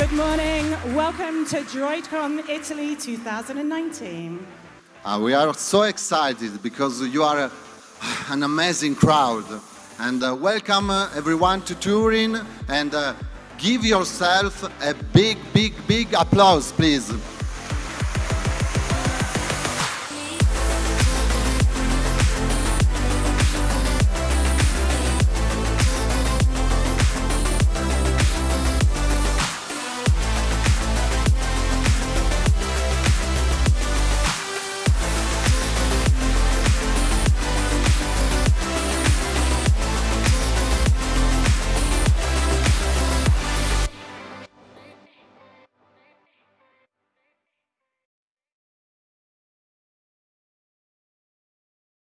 Good morning. Welcome to DroidCon Italy 2019. Uh, we are so excited because you are a, an amazing crowd. And uh, welcome uh, everyone to Turin and uh, give yourself a big, big, big applause, please.